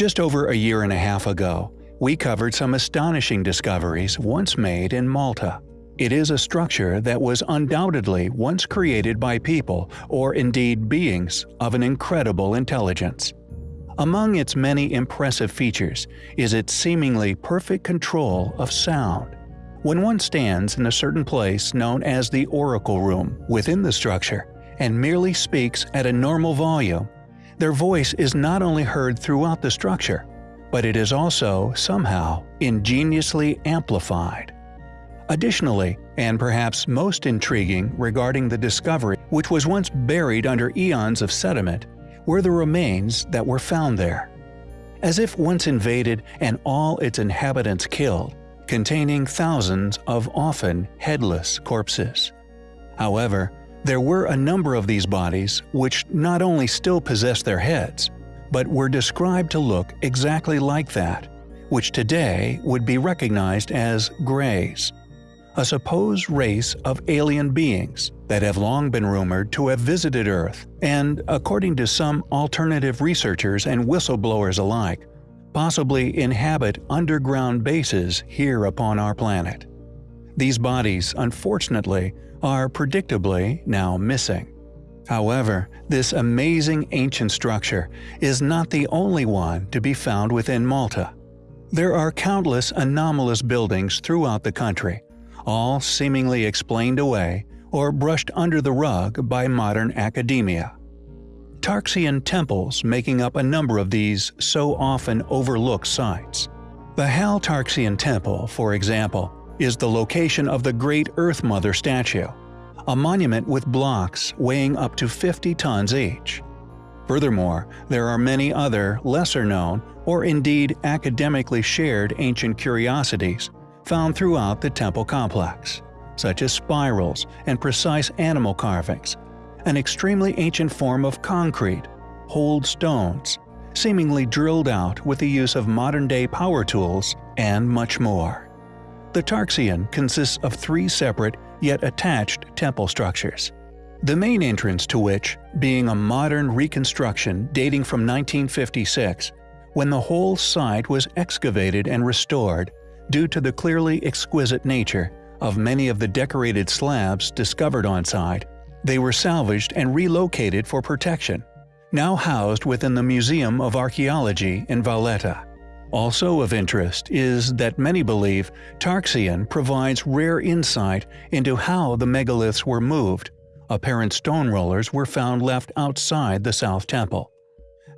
Just over a year and a half ago, we covered some astonishing discoveries once made in Malta. It is a structure that was undoubtedly once created by people or indeed beings of an incredible intelligence. Among its many impressive features is its seemingly perfect control of sound. When one stands in a certain place known as the Oracle Room within the structure and merely speaks at a normal volume, their voice is not only heard throughout the structure, but it is also, somehow, ingeniously amplified. Additionally, and perhaps most intriguing regarding the discovery which was once buried under eons of sediment, were the remains that were found there. As if once invaded and all its inhabitants killed, containing thousands of often headless corpses. However, there were a number of these bodies which not only still possessed their heads, but were described to look exactly like that, which today would be recognized as Greys, a supposed race of alien beings that have long been rumored to have visited Earth and, according to some alternative researchers and whistleblowers alike, possibly inhabit underground bases here upon our planet. These bodies, unfortunately, are predictably now missing. However, this amazing ancient structure is not the only one to be found within Malta. There are countless anomalous buildings throughout the country, all seemingly explained away or brushed under the rug by modern academia. Tarxian temples making up a number of these so often overlooked sites. The Hal Tarxian Temple, for example, is the location of the Great Earth Mother statue, a monument with blocks weighing up to 50 tons each. Furthermore, there are many other lesser-known or indeed academically shared ancient curiosities found throughout the temple complex, such as spirals and precise animal carvings, an extremely ancient form of concrete, holed stones, seemingly drilled out with the use of modern-day power tools, and much more. The Tarxian consists of three separate yet attached temple structures. The main entrance to which, being a modern reconstruction dating from 1956, when the whole site was excavated and restored due to the clearly exquisite nature of many of the decorated slabs discovered on site, they were salvaged and relocated for protection, now housed within the Museum of Archaeology in Valletta. Also of interest is that many believe Tarxian provides rare insight into how the megaliths were moved. Apparent stone rollers were found left outside the South Temple.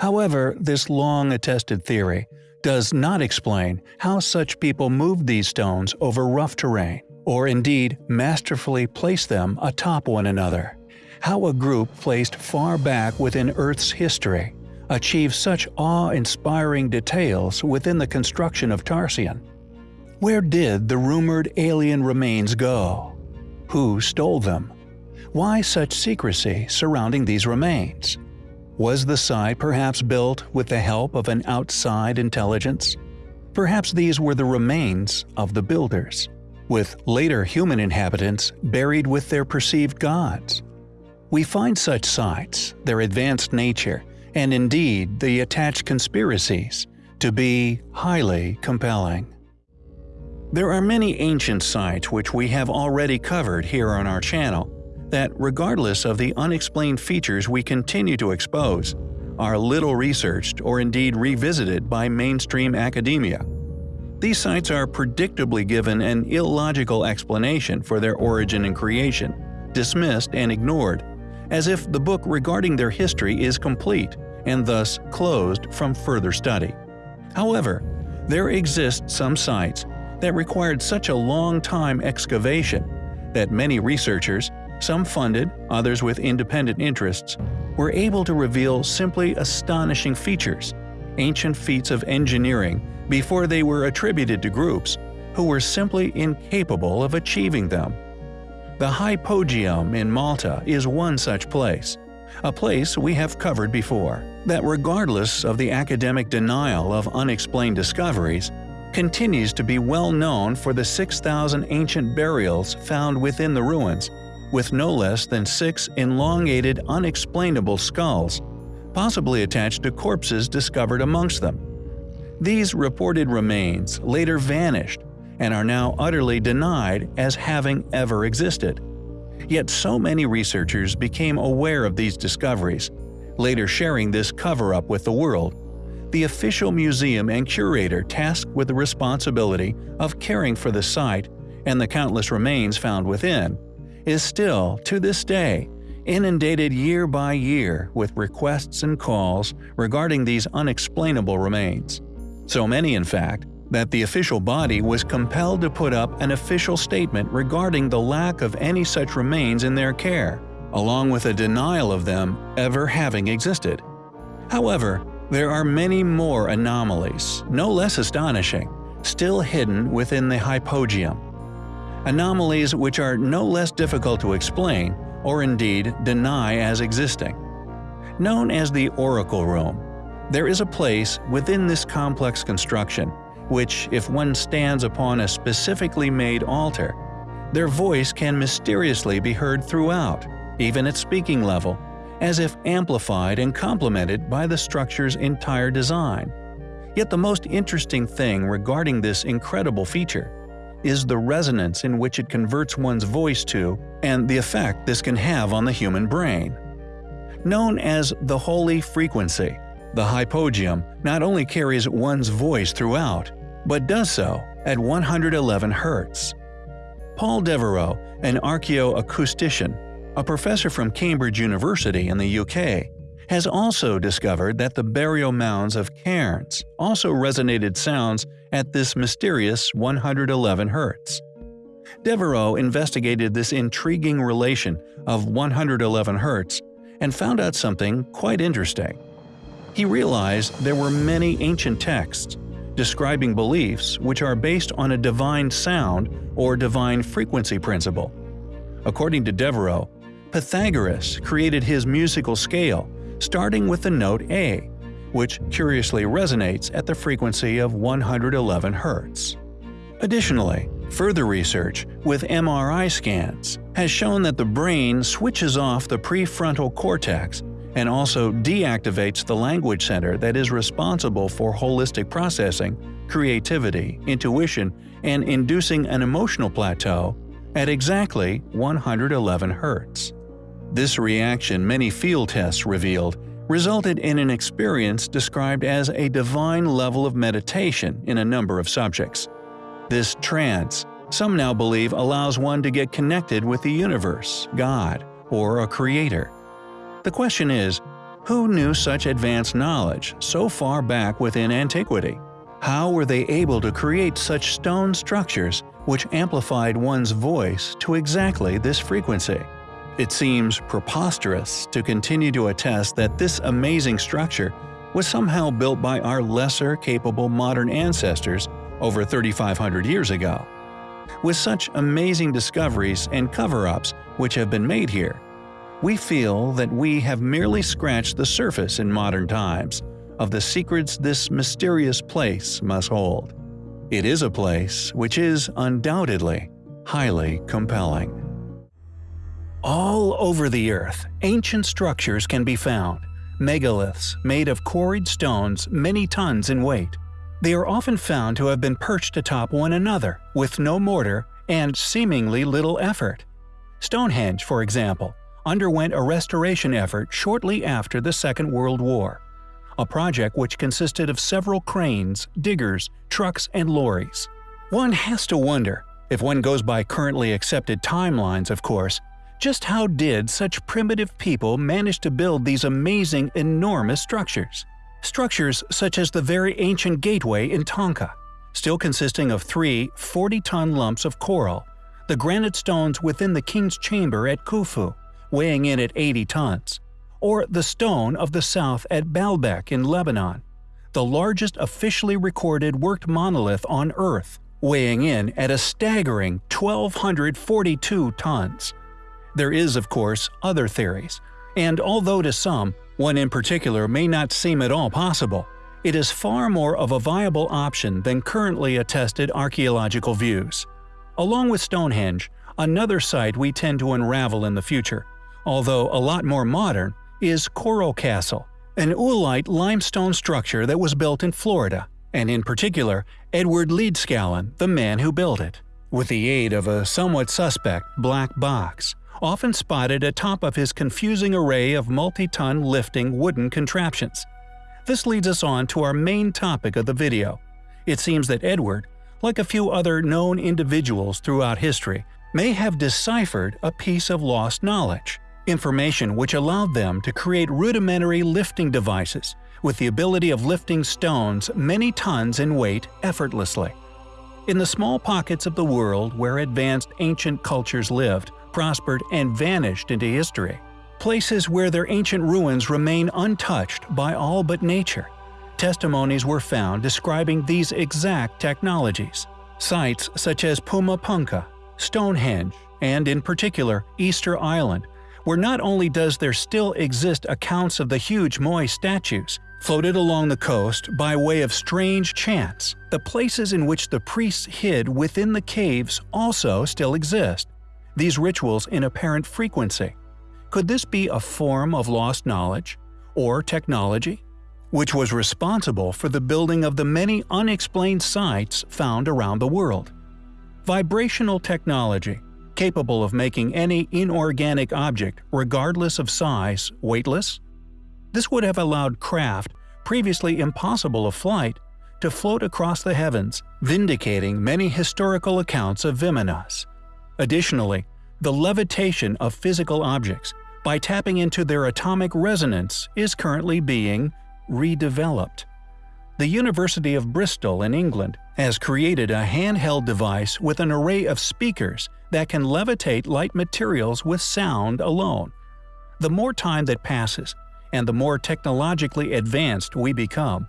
However, this long-attested theory does not explain how such people moved these stones over rough terrain, or indeed masterfully placed them atop one another. How a group placed far back within Earth's history achieve such awe-inspiring details within the construction of Tarxian? Where did the rumored alien remains go? Who stole them? Why such secrecy surrounding these remains? Was the site perhaps built with the help of an outside intelligence? Perhaps these were the remains of the builders, with later human inhabitants buried with their perceived gods. We find such sites, their advanced nature, and indeed the attached conspiracies, to be highly compelling. There are many ancient sites which we have already covered here on our channel that, regardless of the unexplained features we continue to expose, are little researched or indeed revisited by mainstream academia. These sites are predictably given an illogical explanation for their origin and creation, dismissed and ignored, as if the book regarding their history is complete and thus closed from further study. However, there exist some sites that required such a long time excavation that many researchers, some funded, others with independent interests, were able to reveal simply astonishing features, ancient feats of engineering before they were attributed to groups who were simply incapable of achieving them. The Hypogeum in Malta is one such place, a place we have covered before, that regardless of the academic denial of unexplained discoveries, continues to be well known for the 6,000 ancient burials found within the ruins, with no less than six elongated unexplainable skulls, possibly attached to corpses discovered amongst them, These reported remains later vanished and are now utterly denied as having ever existed. Yet so many researchers became aware of these discoveries, later sharing this cover-up with the world. The official museum and curator tasked with the responsibility of caring for the site and the countless remains found within, is still, to this day, inundated year by year with requests and calls regarding these unexplainable remains. So many, in fact, that the official body was compelled to put up an official statement regarding the lack of any such remains in their care, along with a denial of them ever having existed. However, there are many more anomalies, no less astonishing, still hidden within the hypogeum. Anomalies which are no less difficult to explain or indeed deny as existing. Known as the Oracle Room, there is a place within this complex construction which, if one stands upon a specifically made altar, their voice can mysteriously be heard throughout, even at speaking level, as if amplified and complemented by the structure's entire design. Yet the most interesting thing regarding this incredible feature is the resonance in which it converts one's voice to and the effect this can have on the human brain. Known as the Holy Frequency, the hypogeum not only carries one's voice throughout, but does so at 111 Hz. Paul Devereux, an archaeoacoustician, a professor from Cambridge University in the UK, has also discovered that the burial mounds of cairns also resonated sounds at this mysterious 111 Hz. Devereux investigated this intriguing relation of 111 Hz and found out something quite interesting. He realized there were many ancient texts describing beliefs which are based on a divine sound or divine frequency principle. According to Devereux, Pythagoras created his musical scale starting with the note A, which curiously resonates at the frequency of 111 Hz. Additionally, further research with MRI scans has shown that the brain switches off the prefrontal cortex and also deactivates the language center that is responsible for holistic processing, creativity, intuition, and inducing an emotional plateau at exactly 111 Hz. This reaction many field tests revealed resulted in an experience described as a divine level of meditation in a number of subjects. This trance, some now believe allows one to get connected with the universe, God, or a creator. The question is, who knew such advanced knowledge so far back within antiquity? How were they able to create such stone structures which amplified one's voice to exactly this frequency? It seems preposterous to continue to attest that this amazing structure was somehow built by our lesser capable modern ancestors over 3,500 years ago. With such amazing discoveries and cover-ups which have been made here, we feel that we have merely scratched the surface in modern times of the secrets this mysterious place must hold. It is a place which is undoubtedly highly compelling. All over the earth, ancient structures can be found, megaliths made of quarried stones many tons in weight. They are often found to have been perched atop one another with no mortar and seemingly little effort. Stonehenge, for example, underwent a restoration effort shortly after the Second World War, a project which consisted of several cranes, diggers, trucks, and lorries. One has to wonder, if one goes by currently accepted timelines of course, just how did such primitive people manage to build these amazing, enormous structures? Structures such as the very ancient gateway in Tonga, still consisting of three 40-ton lumps of coral, the granite stones within the king's chamber at Khufu, weighing in at 80 tons, or the Stone of the South at Baalbek in Lebanon, the largest officially recorded worked monolith on Earth, weighing in at a staggering 1,242 tons. There is, of course, other theories, and although to some, one in particular may not seem at all possible, it is far more of a viable option than currently attested archaeological views. Along with Stonehenge, another site we tend to unravel in the future although a lot more modern, is Coral Castle, an oolite limestone structure that was built in Florida, and in particular Edward Leedskalnin, the man who built it, with the aid of a somewhat suspect black box, often spotted atop of his confusing array of multi-ton lifting wooden contraptions. This leads us on to our main topic of the video. It seems that Edward, like a few other known individuals throughout history, may have deciphered a piece of lost knowledge, information which allowed them to create rudimentary lifting devices with the ability of lifting stones many tons in weight effortlessly. In the small pockets of the world where advanced ancient cultures lived, prospered, and vanished into history, places where their ancient ruins remain untouched by all but nature, testimonies were found describing these exact technologies. Sites such as Puma Punku, Stonehenge, and in particular Easter Island, where not only does there still exist accounts of the huge Moai statues, floated along the coast by way of strange chants, the places in which the priests hid within the caves also still exist, these rituals in apparent frequency. Could this be a form of lost knowledge? Or technology? Which was responsible for the building of the many unexplained sites found around the world. Vibrational technology, capable of making any inorganic object, regardless of size, weightless? This would have allowed craft, previously impossible of flight, to float across the heavens, vindicating many historical accounts of Vimanas. Additionally, the levitation of physical objects, by tapping into their atomic resonance, is currently being redeveloped. The University of Bristol in England has created a handheld device with an array of speakers that can levitate light materials with sound alone. The more time that passes, and the more technologically advanced we become,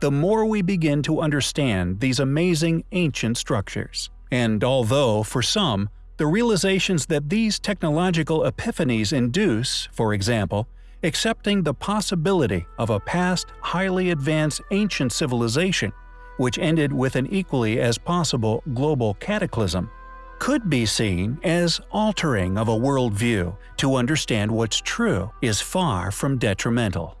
the more we begin to understand these amazing ancient structures. And although, for some, the realizations that these technological epiphanies induce, for example, accepting the possibility of a past highly advanced ancient civilization, which ended with an equally as possible global cataclysm, could be seen as altering of a worldview to understand what's true is far from detrimental.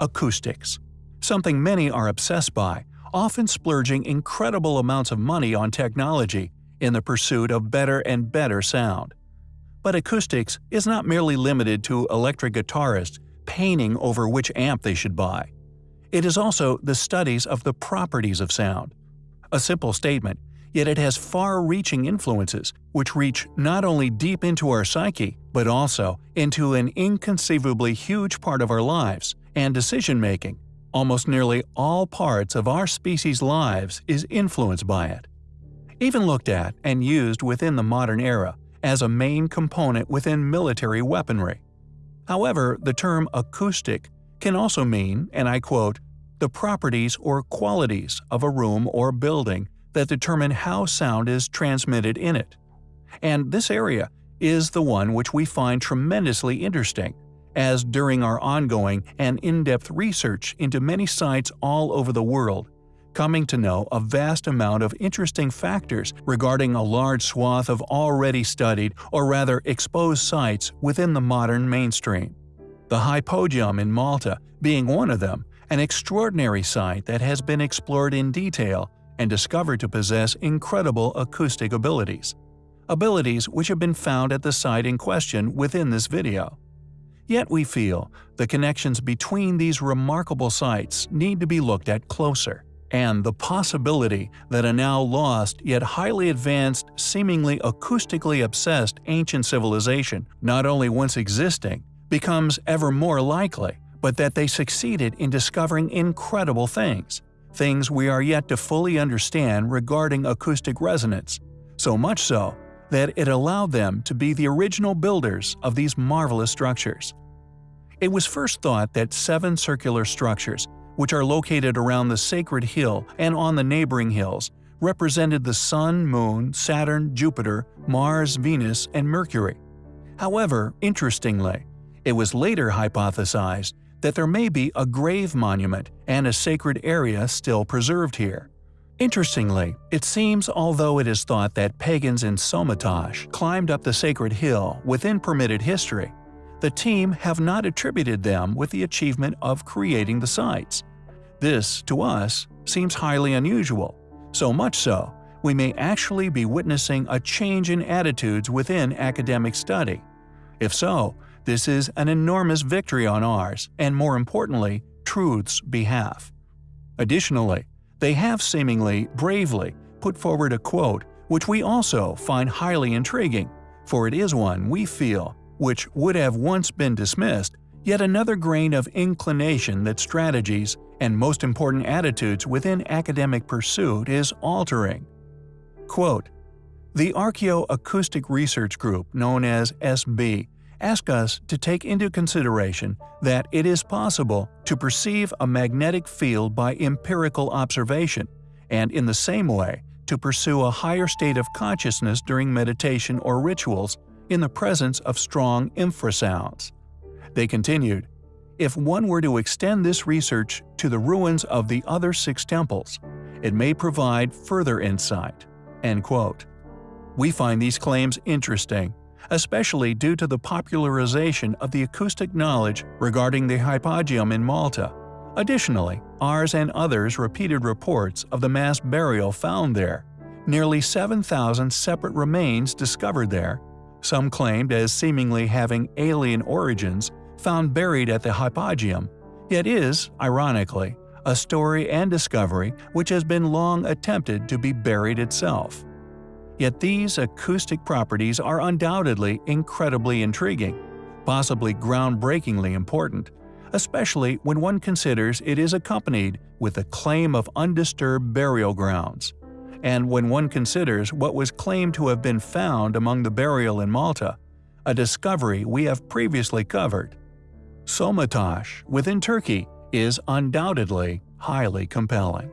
Acoustics Something many are obsessed by, often splurging incredible amounts of money on technology in the pursuit of better and better sound. But acoustics is not merely limited to electric guitarists painting over which amp they should buy. It is also the studies of the properties of sound. A simple statement, yet it has far-reaching influences which reach not only deep into our psyche, but also into an inconceivably huge part of our lives and decision-making. Almost nearly all parts of our species' lives is influenced by it. Even looked at and used within the modern era, as a main component within military weaponry. However, the term acoustic can also mean, and I quote, the properties or qualities of a room or building that determine how sound is transmitted in it. And this area is the one which we find tremendously interesting, as during our ongoing and in-depth research into many sites all over the world, coming to know a vast amount of interesting factors regarding a large swath of already studied or rather exposed sites within the modern mainstream. The Hypogeum in Malta being one of them, an extraordinary site that has been explored in detail and discovered to possess incredible acoustic abilities. Abilities which have been found at the site in question within this video. Yet we feel the connections between these remarkable sites need to be looked at closer and the possibility that a now lost yet highly advanced, seemingly acoustically obsessed ancient civilization, not only once existing, becomes ever more likely, but that they succeeded in discovering incredible things, things we are yet to fully understand regarding acoustic resonance, so much so that it allowed them to be the original builders of these marvelous structures. It was first thought that seven circular structures which are located around the sacred hill and on the neighboring hills, represented the Sun, Moon, Saturn, Jupiter, Mars, Venus, and Mercury. However, interestingly, it was later hypothesized that there may be a grave monument and a sacred area still preserved here. Interestingly, it seems although it is thought that pagans in Somatosh climbed up the sacred hill within permitted history, the team have not attributed them with the achievement of creating the sites. This, to us, seems highly unusual, so much so we may actually be witnessing a change in attitudes within academic study. If so, this is an enormous victory on ours, and more importantly, truth's behalf. Additionally, they have seemingly bravely put forward a quote which we also find highly intriguing, for it is one we feel which would have once been dismissed, yet another grain of inclination that strategies and most important attitudes within academic pursuit is altering. Quote, the Archaeoacoustic Research Group, known as SB, ask us to take into consideration that it is possible to perceive a magnetic field by empirical observation, and in the same way to pursue a higher state of consciousness during meditation or rituals in the presence of strong infrasounds. They continued, if one were to extend this research to the ruins of the other six temples, it may provide further insight." End quote. We find these claims interesting especially due to the popularization of the acoustic knowledge regarding the hypogeum in Malta. Additionally, ours and others repeated reports of the mass burial found there, nearly 7,000 separate remains discovered there, some claimed as seemingly having alien origins, found buried at the hypogeum, yet is, ironically, a story and discovery which has been long attempted to be buried itself. Yet these acoustic properties are undoubtedly incredibly intriguing, possibly groundbreakingly important, especially when one considers it is accompanied with the claim of undisturbed burial grounds, and when one considers what was claimed to have been found among the burial in Malta, a discovery we have previously covered. Somatosh, within Turkey, is undoubtedly highly compelling.